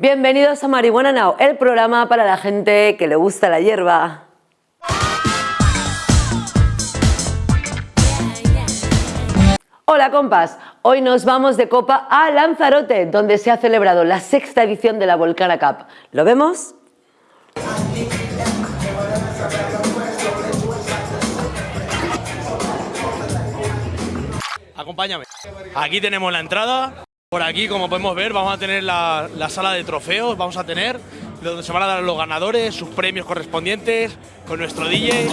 Bienvenidos a Marihuana Now, el programa para la gente que le gusta la hierba. Hola compas, hoy nos vamos de copa a Lanzarote, donde se ha celebrado la sexta edición de la Volcana Cup. ¿Lo vemos? Acompáñame. Aquí tenemos la entrada. Por aquí, como podemos ver, vamos a tener la, la sala de trofeos, vamos a tener donde se van a dar los ganadores, sus premios correspondientes, con nuestro DJ.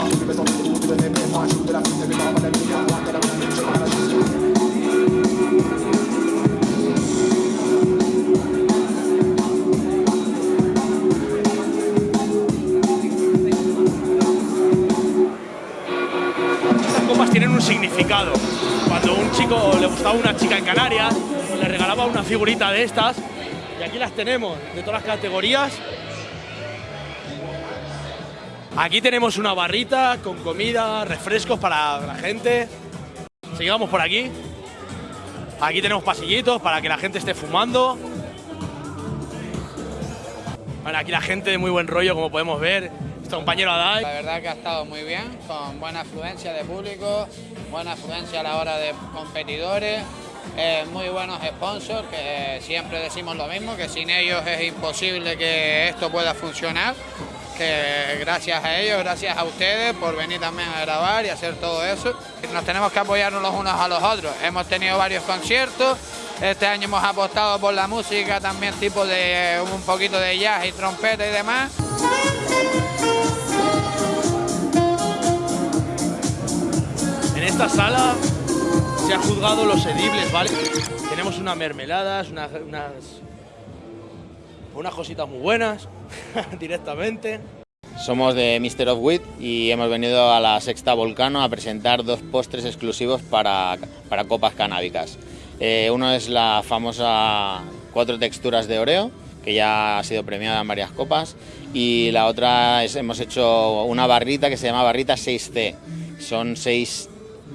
Estas copas tienen un significado. Cuando un chico le gustaba una chica en Canarias, le regalaba una figurita de estas. Y aquí las tenemos, de todas las categorías. Aquí tenemos una barrita con comida, refrescos para la gente. Sigamos por aquí. Aquí tenemos pasillitos para que la gente esté fumando. Bueno, aquí la gente de muy buen rollo, como podemos ver. Este compañero Adai. La verdad que ha estado muy bien, con buena afluencia de público, buena afluencia a la hora de competidores, eh, muy buenos sponsors, que siempre decimos lo mismo, que sin ellos es imposible que esto pueda funcionar, que gracias a ellos, gracias a ustedes por venir también a grabar y hacer todo eso. Nos tenemos que apoyarnos los unos a los otros. Hemos tenido varios conciertos, este año hemos apostado por la música también tipo de un poquito de jazz y trompeta y demás. En esta sala se han juzgado los edibles, ¿vale? Tenemos unas mermeladas, unas, unas, unas cositas muy buenas directamente. Somos de Mr. of Wheat y hemos venido a la Sexta Volcano a presentar dos postres exclusivos para, para copas canábicas. Eh, uno es la famosa cuatro texturas de Oreo, que ya ha sido premiada en varias copas, y la otra es hemos hecho una barrita que se llama barrita 6C. Son seis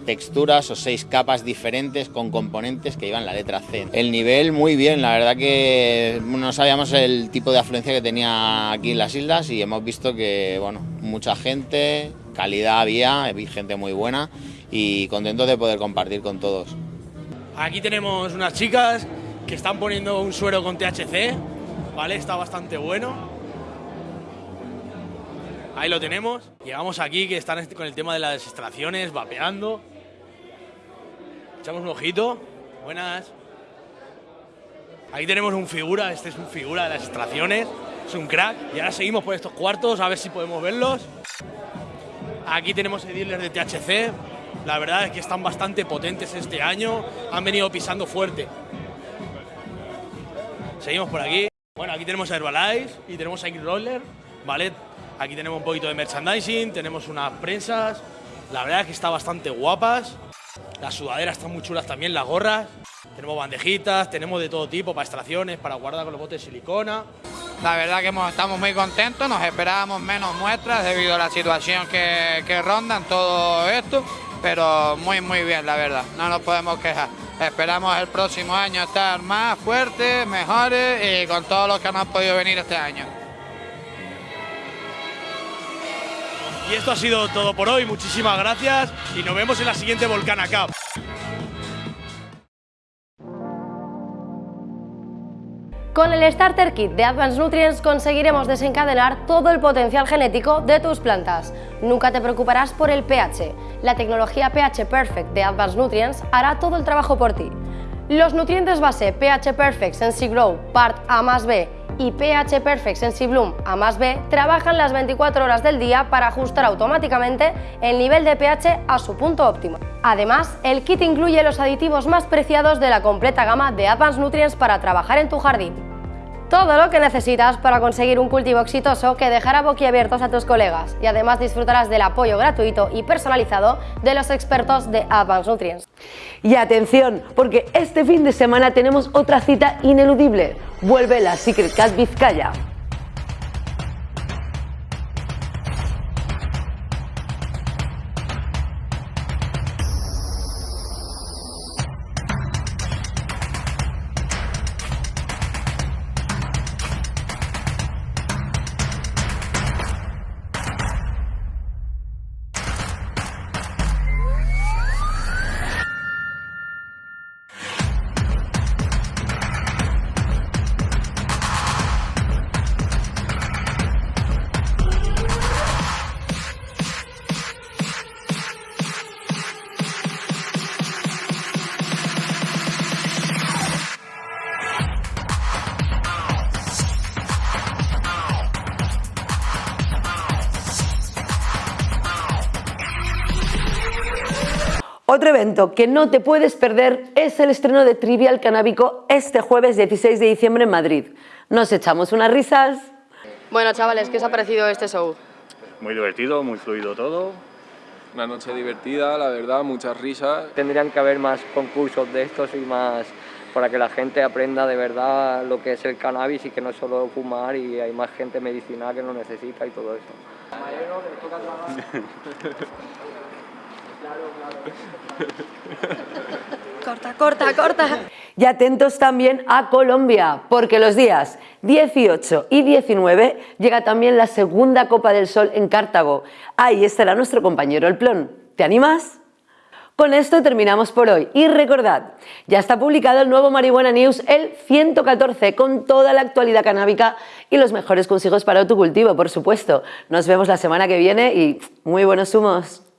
texturas o seis capas diferentes con componentes que llevan la letra C. El nivel muy bien, la verdad que no sabíamos el tipo de afluencia que tenía aquí en las islas y hemos visto que, bueno, mucha gente, calidad había, gente muy buena y contentos de poder compartir con todos. Aquí tenemos unas chicas que están poniendo un suero con THC, ¿vale? Está bastante bueno. Ahí lo tenemos. Llegamos aquí que están con el tema de las extracciones, vapeando. Echamos un ojito. Buenas. Ahí tenemos un figura, este es un figura de las extracciones. Es un crack. Y ahora seguimos por estos cuartos a ver si podemos verlos. Aquí tenemos dealers de THC. La verdad es que están bastante potentes este año. Han venido pisando fuerte. Seguimos por aquí. Bueno, aquí tenemos Herbalife y tenemos Ike Roller, ¿vale? Aquí tenemos un poquito de merchandising, tenemos unas prensas. La verdad es que están bastante guapas. Las sudaderas están muy chulas también, las gorras. Tenemos bandejitas, tenemos de todo tipo para extracciones, para guardar con los botes de silicona. La verdad que estamos muy contentos, nos esperábamos menos muestras debido a la situación que, que rondan todo esto, pero muy muy bien la verdad, no nos podemos quejar. Esperamos el próximo año estar más fuertes, mejores y con todos los que no han podido venir este año. Y esto ha sido todo por hoy. Muchísimas gracias y nos vemos en la siguiente Volcana Cup. Con el Starter Kit de Advanced Nutrients conseguiremos desencadenar todo el potencial genético de tus plantas. Nunca te preocuparás por el pH. La tecnología pH Perfect de Advanced Nutrients hará todo el trabajo por ti. Los nutrientes base pH Perfect Sensi Grow Part A más B y pH Perfect Sensi Bloom A más B trabajan las 24 horas del día para ajustar automáticamente el nivel de pH a su punto óptimo. Además, el kit incluye los aditivos más preciados de la completa gama de Advanced Nutrients para trabajar en tu jardín. Todo lo que necesitas para conseguir un cultivo exitoso que dejará boquiabiertos a tus colegas y además disfrutarás del apoyo gratuito y personalizado de los expertos de Advanced Nutrients. Y atención, porque este fin de semana tenemos otra cita ineludible. Vuelve la Secret Cat Vizcaya. Otro evento que no te puedes perder es el estreno de Trivial Canábico este jueves 16 de diciembre en Madrid. Nos echamos unas risas. Bueno, chavales, ¿qué os ha parecido este show? Muy divertido, muy fluido todo. Una noche divertida, la verdad, muchas risas. Tendrían que haber más concursos de estos y más para que la gente aprenda de verdad lo que es el cannabis y que no es solo fumar y hay más gente medicinal que lo necesita y todo eso. Corta, corta, corta. Y atentos también a Colombia, porque los días 18 y 19 llega también la segunda Copa del Sol en Cartago. Ahí estará nuestro compañero El Plon. ¿Te animas? Con esto terminamos por hoy y recordad, ya está publicado el nuevo Marihuana News, el 114, con toda la actualidad canábica y los mejores consejos para autocultivo, por supuesto. Nos vemos la semana que viene y muy buenos humos.